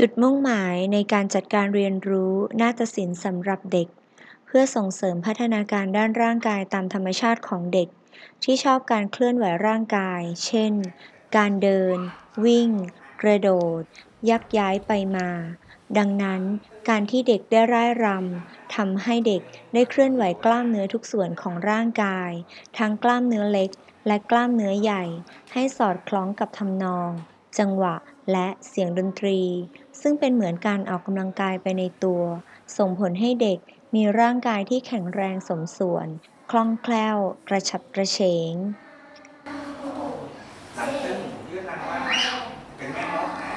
จุดมุ่งหมายในการจัดการเรียนรู้นาฏศิลป์สำหรับเด็ก เพื่อส่งเสริมพัฒนาการด้านร่างกายตามธรรมชาติของเด็ก ที่ชอบการเคลื่อนไหวร่างกาย เช่น การเดิน วิ่ง กระโดด ยักย้ายไปมา ดังนั้น การที่เด็กได้ร่ายรำทำให้เด็กได้เคลื่อนไหวกล้ามเนื้อทุกส่วนของร่างกาย ทั้งกล้ามเนื้อเล็ก และกล้ามเนื้อใหญ่ ให้สอดคล้องกับทำนอง จังหวะ และเสียงดนตรี ซึ่งเป็นเหมือนการออกกำลังกายไปในตัว ส่งผลให้เด็กมีร่างกายที่แข็งแรงสมส่วน คล่องแคล่ว กระฉับกระเฉง หลังตึงยืดหลังไว้เป็นแม่มดนะ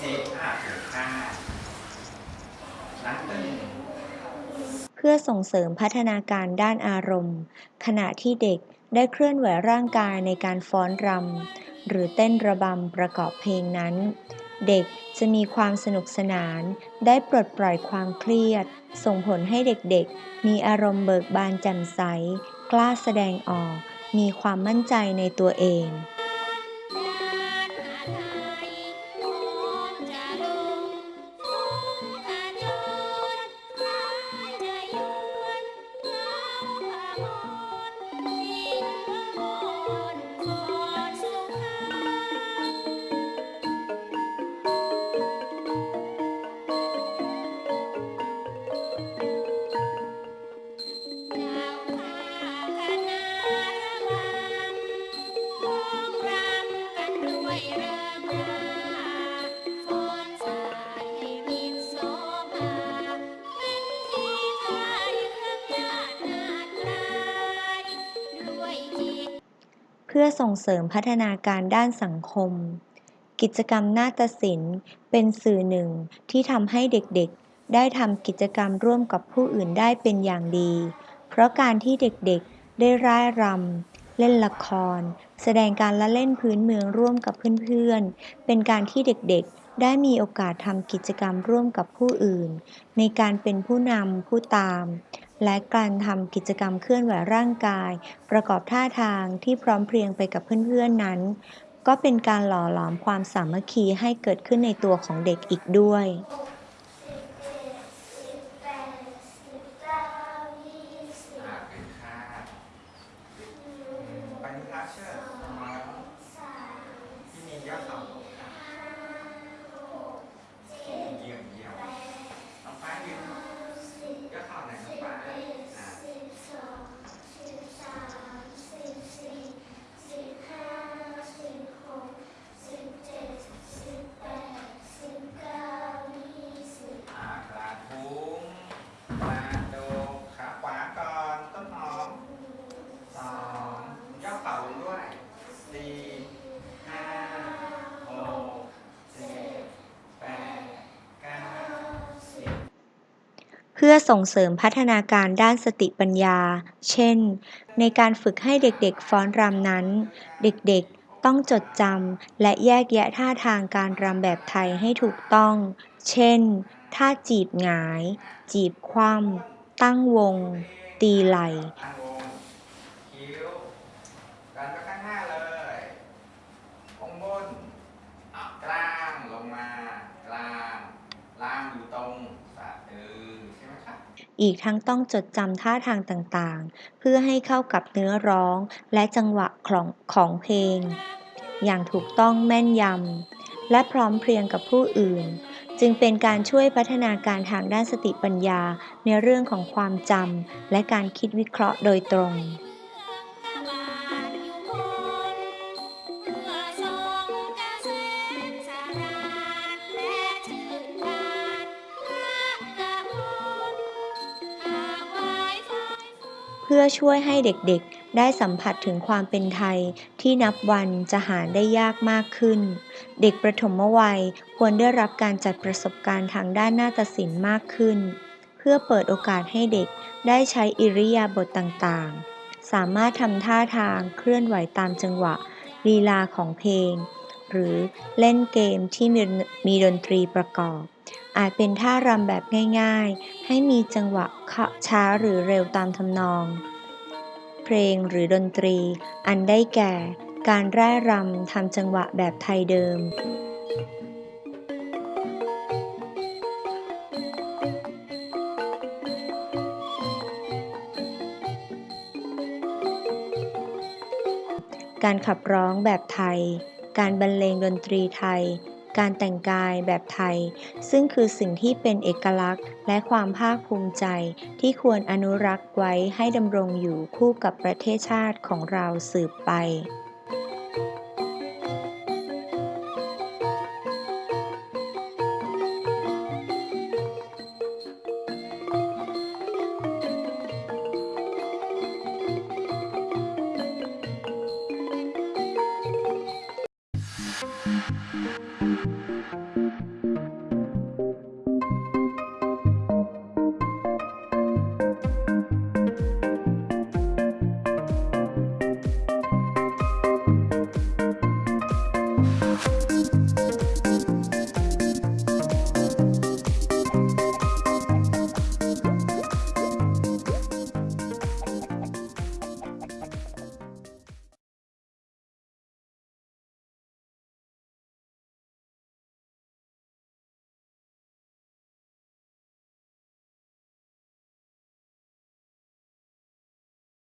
สิบอะถึงห้าหลังตึง เพื่อส่งเสริมพัฒนาการด้านอารมณ์ ขณะที่เด็กได้เคลื่อนไหวร่างกายในการฟ้อนรำหรือเต้นระบำประกอบเพลงนั้น เด็กจะมีความสนุกสนาน ได้ปลดปล่อยความเครียด ส่งผลให้เด็กๆ มีอารมณ์เบิกบานแจ่มใส กล้าแสดงออก มีความมั่นใจในตัวเอง พื่อส่งเสริมพัฒนาการด้านสังคม กิจกรรมนาฏศิลป์ เป็นสื่อหนึ่งที่ทำให้เด็กๆ ได้ทำกิจกรรมร่วมกับผู้อื่นได้เป็นอย่างดี เพราะการที่เด็กๆ ได้ร่ายรำ เล่นละคร แสดงการละเล่นพื้นเมืองร่วมกับเพื่อนๆ เป็นการที่เด็กๆได้มีโอกาสทำกิจกรรมร่วมกับผู้อื่น ในการเป็นผู้นำผู้ตาม และการทำกิจกรรมเคลื่อนไหวร่างกาย ประกอบท่าทางที่พร้อมเพรียงไปกับเพื่อนๆนั้น ก็เป็นการหล่อหลอมความสามัคคีให้เกิดขึ้นในตัวของเด็กอีกด้วยอะเป็นค่าไปนิทัศน์เชิญน้องที่มียอดเข่าลงค่ะเยี่ยมเยี่ยมน้องฟ้ายืนยอดเข่าไหนน้องฟ้าอะอะกระทุ้งกระโดดขาขวาก่อนต้นหอมสองย่อเข่าลงด้วยสี่ห้าหกเจ็ดแปดเก้าสิบ เพื่อส่งเสริมพัฒนาการด้านสติปัญญา เช่น ในการฝึกให้เด็กๆฟ้อนรำนั้น เด็กๆต้องจดจำและแยกแยะท่าทางการรำแบบไทยให้ถูกต้อง เช่น ท่าจีบหงาย จีบคว่ำตั้งวง ตีไหล่ ตั้งวงคิ้วดันไปข้างหน้าเลยองบนอะกลางลงมากลางล่างอยู่ตรงสะดือใช่ไหมครับ อีกทั้งต้องจดจำท่าทางต่างๆ เพื่อให้เข้ากับเนื้อร้องและจังหวะของของเพลง อย่างถูกต้องแม่นยำและพร้อมเพรียงกับผู้อื่น จึงเป็นการช่วยพัฒนาการทางด้านสติปัญญาในเรื่องของความจำและการคิดวิเคราะห์โดยตรง พื่อช่วยให้เด็กๆ ได้สัมผัสถึงความเป็นไทยที่นับวันจะหาได้ยากมากขึ้น เด็กประถมวัยควรได้รับการจัดประสบการณ์ทางด้านนาฏศิลป์มากขึ้น เพื่อเปิดโอกาสให้เด็กได้ใช้อิริยาบถต่างๆ สามารถทำท่าทางเคลื่อนไหวตามจังหวะลีลาของเพลง หรือเล่นเกมที่มีมีดนตรีประกอบ อาจเป็นท่ารำแบบง่ายๆ ให้มีจังหวะช้าหรือเร็วตามทำนอง เพลงหรือดนตรี อันได้แก่ การแร่รำทำจังหวะแบบไทยเดิมการขับร้องแบบไทย การบรรเลงดนตรีไทย การแต่งกายแบบไทย ซึ่งคือสิ่งที่เป็นเอกลักษณ์ และความภาคภูมิใจที่ควรอนุรักษ์ไว้ให้ดำรงอยู่คู่กับประเทศชาติของเราสืบไป